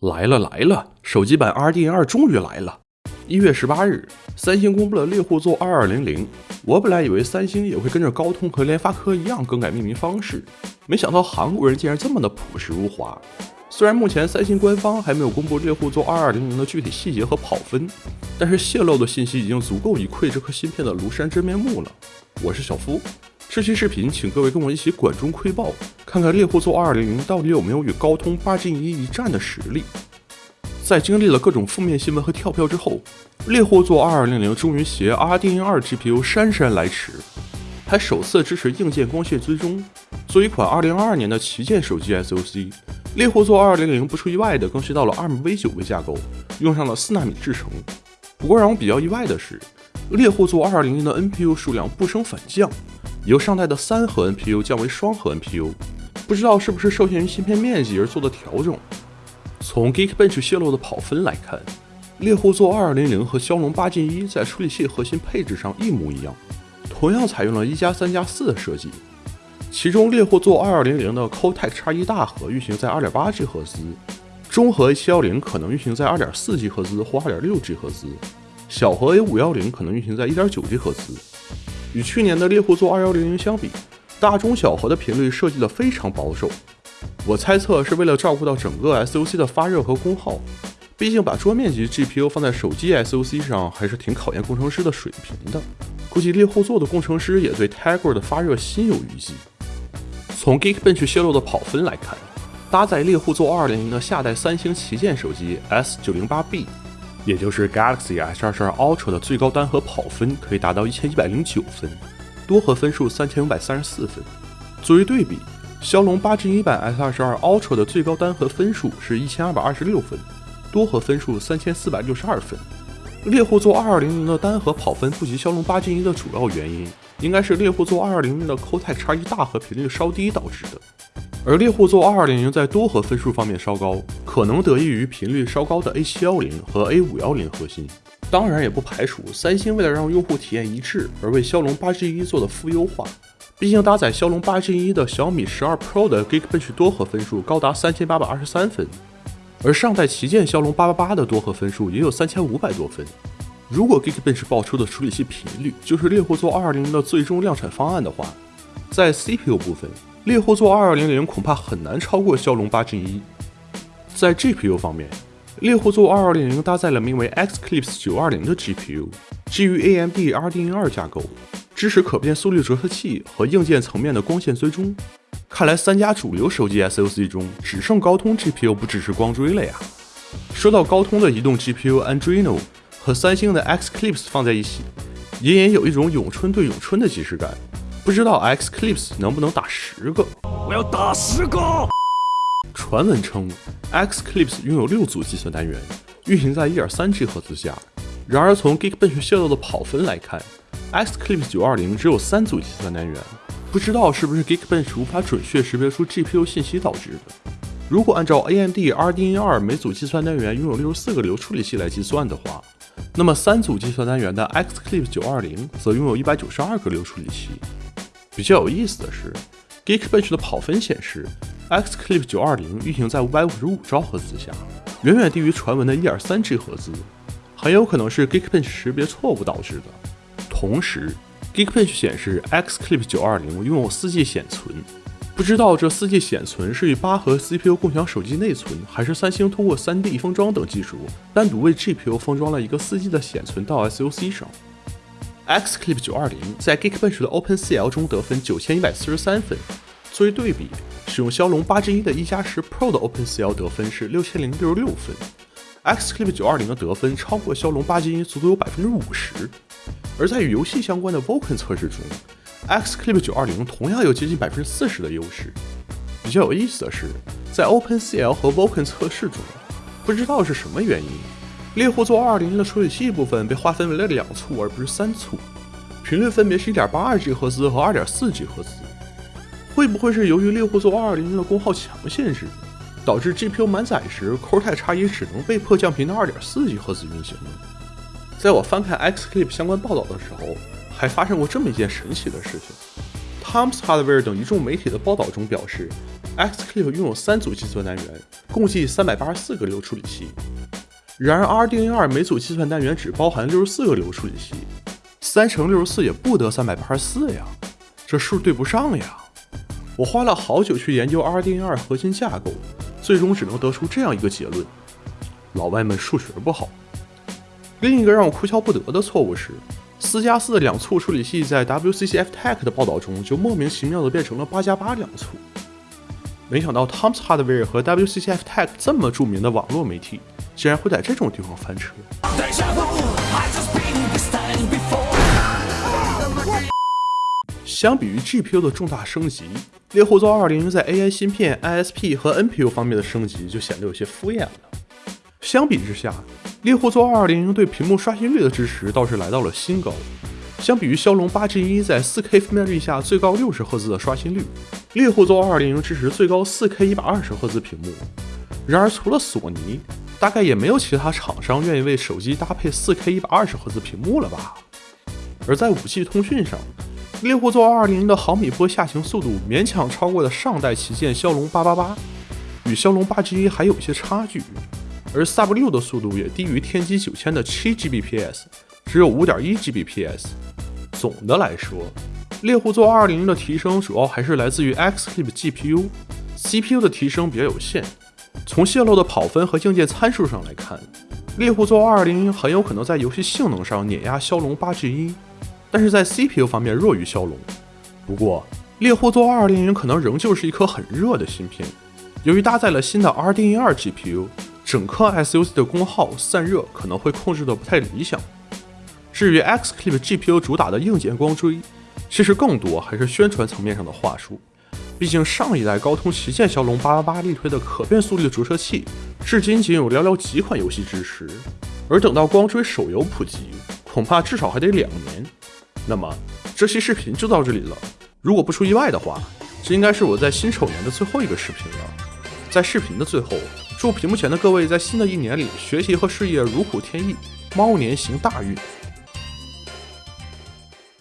来了来了，手机版 RDNA 终于来了！一月十八日，三星公布了猎户座二二零零。我本来以为三星也会跟着高通和联发科一样更改命名方式，没想到韩国人竟然这么的朴实无华。虽然目前三星官方还没有公布猎户座二二零零的具体细节和跑分，但是泄露的信息已经足够以窥这颗芯片的庐山真面目了。我是小夫。这期视频，请各位跟我一起管中窥豹，看看猎户座2200到底有没有与高通 8Gen1 一战的实力。在经历了各种负面新闻和跳票之后，猎户座2200终于携 RDN2 GPU 姗姗来迟，还首次支持硬件光线追踪。作为一款2022年的旗舰手机 SoC，猎户座2200不出意外的更新到了 ARMv9 为架构，用上了4纳米制程。不过让我比较意外的是，猎户座2200的 NPU 数量不升反降。由上代的三核 NPU 降为双核 NPU，不知道是不是受限于芯片面积而做的调整。从 Geekbench 泄露的跑分来看，猎户座2200和骁龙八 Gen 一在处理器核心配置上一模一样，同样采用了一加三加四的设计。其中猎户座2200的 Cortex X1 大核运行在 2.8G 赫兹，中核 A710 可能运行在 2.4G 赫兹或 2.6G 赫兹，小核 A510 可能运行在 1.9G 赫兹。与去年的猎户座2100相比，大中小核的频率设计的非常保守。我猜测是为了照顾到整个 SOC 的发热和功耗。毕竟把桌面级 GPU 放在手机 SOC 上还是挺考验工程师的水平的。估计猎户座的工程师也对 Tiger 的发热心有余悸。从 Geekbench 泄露的跑分来看，搭载猎户座2200的下代三星旗舰手机 S908B。也就是 Galaxy S22 Ultra 的最高单核跑分可以达到一千一百零九分，多核分数三千五百三十四分。作为对比，骁龙八 Gen 一版 S22 Ultra 的最高单核分数是一千二百二十六分，多核分数三千四百六十二分。猎户座二二零零的单核跑分不及骁龙八 Gen 一的主要原因，应该是猎户座二二零零的 Cortex X1 大核频率稍低导致的。而猎户座2200在多核分数方面稍高，可能得益于频率稍高的 A710 和 A510 核心。当然，也不排除三星为了让用户体验一致，而为骁龙 8Gen1 做的负优化。毕竟搭载骁龙 8Gen1 的小米12 Pro 的 Geekbench 多核分数高达3823分，而上代旗舰骁龙888的多核分数也有3500多分。如果 Geekbench 爆出的处理器频率就是猎户座2200的最终量产方案的话，在 CPU 部分。猎户座2200恐怕很难超过骁龙八 Gen 一。在 GPU 方面，猎户座2200搭载了名为 Xclipse 920的 GPU，基于 AMD RDNA2 架构，支持可变速率折射器和硬件层面的光线追踪。看来三家主流手机 SoC 中，只剩高通 GPU 不只是光追了呀。说到高通的移动 GPU Andreno 和三星的 Xclipse 放在一起，隐隐有一种咏春对咏春的即视感。不知道 Xclipse 能不能打十个？我要打十个！传闻称，Xclipse 拥有六组计算单元，运行在 1.3G 赫兹下。然而，从 Geekbench 泄露的跑分来看，Xclipse 920只有三组计算单元。不知道是不是 Geekbench 无法准确识别出 GPU 信息导致的？如果按照 AMD RDNA2 每组计算单元拥有64个流处理器来计算的话，那么三组计算单元的 Xclipse 920则拥有192个流处理器。比较有意思的是，Geekbench 的跑分显示，X Clip 920运行在555兆赫兹下，远远低于传闻的 1.3G 赫兹，很有可能是 Geekbench 识别错误导致的。同时，Geekbench 显示 X Clip 920拥有 4G 显存，不知道这 4G 显存是与八核 CPU 共享手机内存，还是三星通过 3D 封装等技术单独为 GPU 封装了一个 4G 的显存到 SoC 上。X Clip 920在 Geekbench 的 OpenCL 中得分九千一百四十三分。作为对比，使用骁龙八 Gen 一的一加十 Pro 的 OpenCL 得分是六千零六十六分。X Clip 920的得分超过骁龙八 Gen 一足足有百分之五十。而在与游戏相关的 Vulkan 测试中，X Clip 920同样有接近百分之四十的优势。比较有意思的是，在 OpenCL 和 Vulkan 测试中，不知道是什么原因。猎户座220的处理器部分被划分为了两簇，而不是三簇，频率分别是一点八二 G 赫兹和二点四 G 赫兹。会不会是由于猎户座220的功耗强限制，导致 GPU 满载时 Cortex X1 只能被迫降频到二点四 G 赫兹运行呢？在我翻看 Xclip 相关报道的时候，还发生过这么一件神奇的事情。Tom's Hardware 等一众媒体的报道中表示，Xclip 拥有三组计算单元，共计三百八十四个流处理器。然而，RDNA 每组计算单元只包含六十四个流处理器，三乘六十四也不得三百八十四呀，这数对不上呀。我花了好久去研究 RDNA 核心架构，最终只能得出这样一个结论：老外们数学不好。另一个让我哭笑不得的错误是，四加四的两簇处理器在 WCCF Tech 的报道中就莫名其妙的变成了八加八两簇。没想到 Tom's Hardware 和 WCCF Tech 这么著名的网络媒体。竟然会在这种地方翻车。相比于 GPU 的重大升级，猎户座200在 AI 芯片、ISP 和 NPU 方面的升级就显得有些敷衍了。相比之下，猎户座200对屏幕刷新率的支持倒是来到了新高。相比于骁龙 8Gen 在 4K 分辨率下最高60赫兹的刷新率，猎户座200支持最高 4K 120赫兹屏幕。然而，除了索尼，大概也没有其他厂商愿意为手机搭配 4K 120赫兹屏幕了吧？而在 5G 通讯上，猎户座220的毫米波下行速度勉强超过了上代旗舰骁龙888，与骁龙 8G 还有些差距。而 Sub 6的速度也低于天玑9000的 7Gbps，只有 5.1Gbps。总的来说，猎户座220的提升主要还是来自于 Xclip GPU，CPU 的提升比较有限。从泄露的跑分和硬件参数上来看，猎户座220很有可能在游戏性能上碾压骁龙 8G1，但是在 CPU 方面弱于骁龙。不过，猎户座220可能仍旧是一颗很热的芯片，由于搭载了新的 RDNA2 GPU，整颗 SoC 的功耗散热可能会控制的不太理想。至于 Xclip GPU 主打的硬件光追，其实更多还是宣传层面上的话术。毕竟上一代高通旗舰骁龙八八八力推的可变速率折射器，至今仅有寥寥几款游戏支持，而等到光追手游普及，恐怕至少还得两年。那么这期视频就到这里了，如果不出意外的话，这应该是我在新丑年的最后一个视频了。在视频的最后，祝屏幕前的各位在新的一年里学习和事业如虎添翼，猫年行大运。